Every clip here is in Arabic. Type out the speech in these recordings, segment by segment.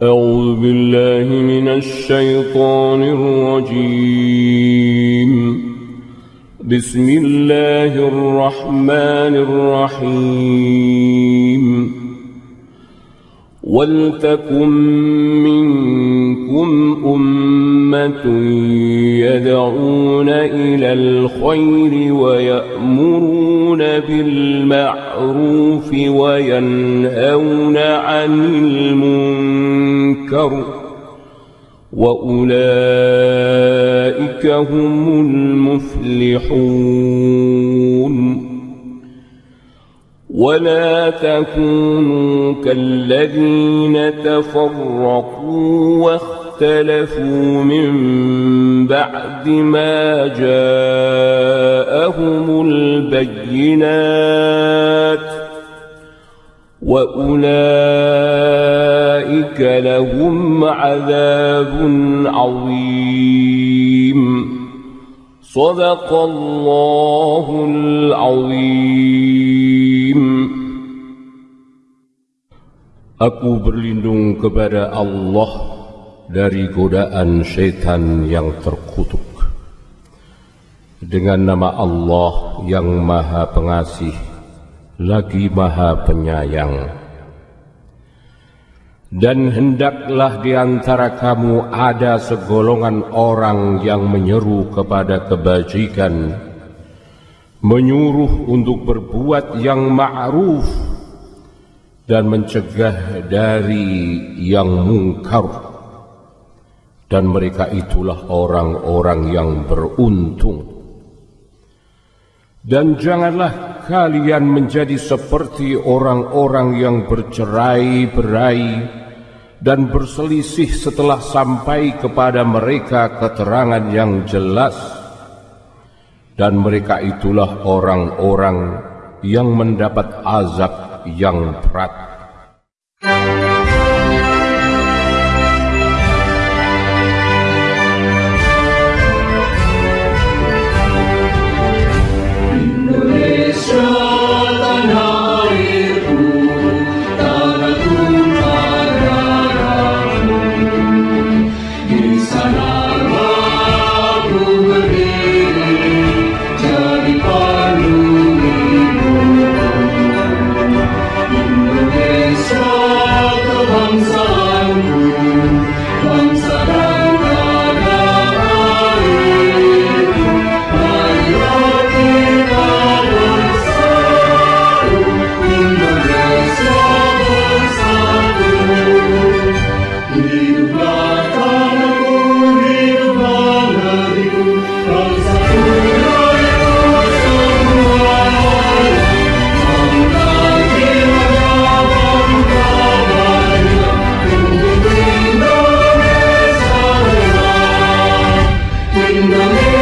بالله من الشيطان الرجيم. بسم الله الرحمن الرحيم. ولتكن منكم أمة يدعون إلى الخير ويأمرون بالمعروف وينهون عن وأولئك هم المفلحون. ولا تكونوا كالذين تفرقوا واختلفوا من بعد ما جاءهم البينات. وأولئك لهم عذاب عظيم صدق الله العظيم Aku berlindung kepada Allah dari godaan syaitan yang terkutuk. Dengan nama Allah yang maha pengasih, lagi maha penyayang. Dan hendaklah di antara kamu ada segolongan orang yang menyeru kepada kebajikan, menyuruh untuk berbuat yang ma'ruf dan mencegah dari yang mungkar. Dan mereka itulah orang-orang yang beruntung. Dan janganlah kalian menjadi seperti orang-orang yang bercerai-berai dan berselisih setelah sampai kepada mereka keterangan yang jelas. Dan mereka itulah orang-orang yang mendapat azab yang berat Magdalena.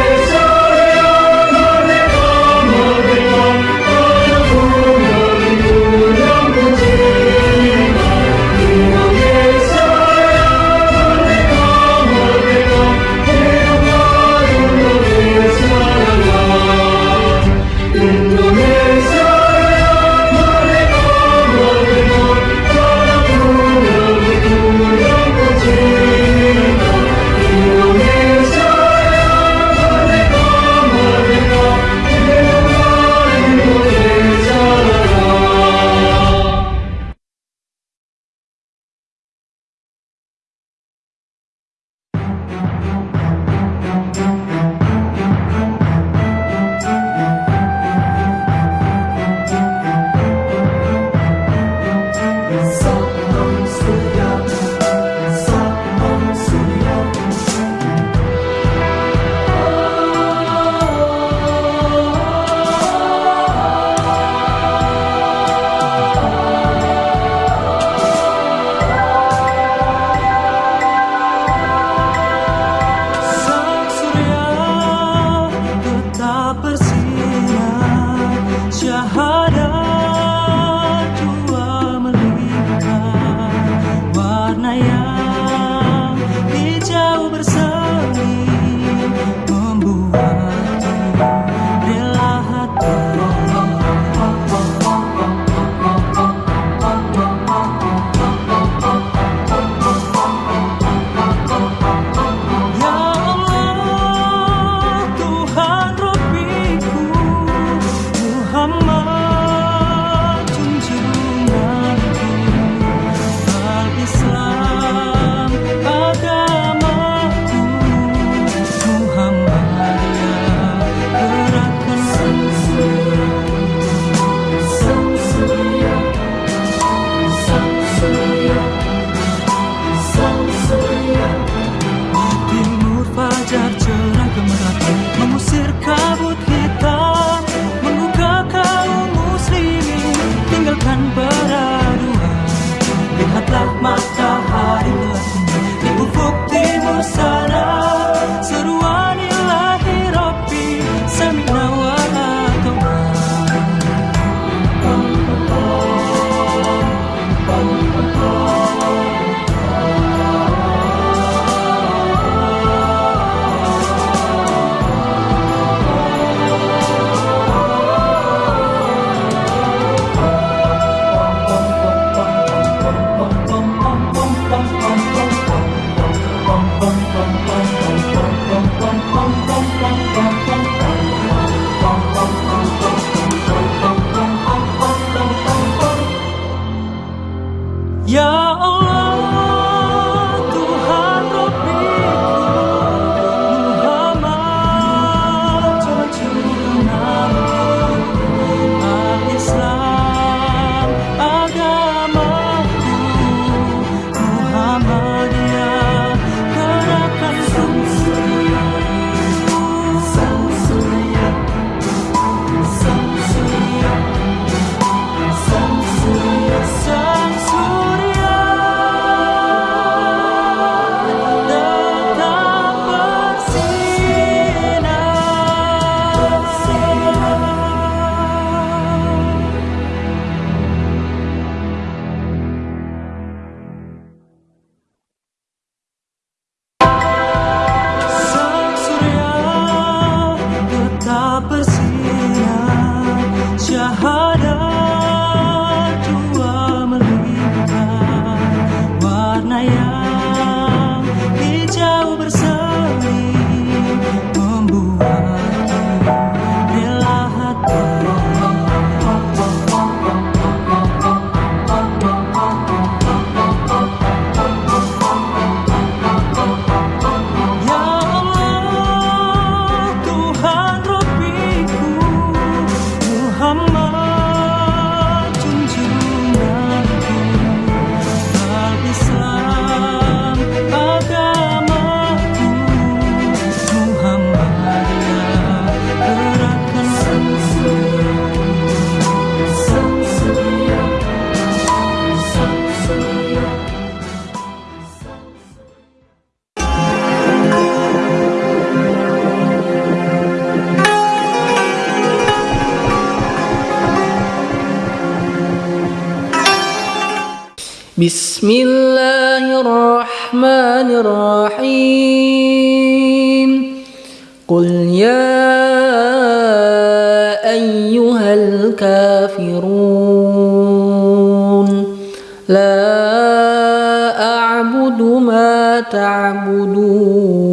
بسم الله الرحمن الرحيم. قل يا أيها الكافرون لا أعبد ما تعبدون.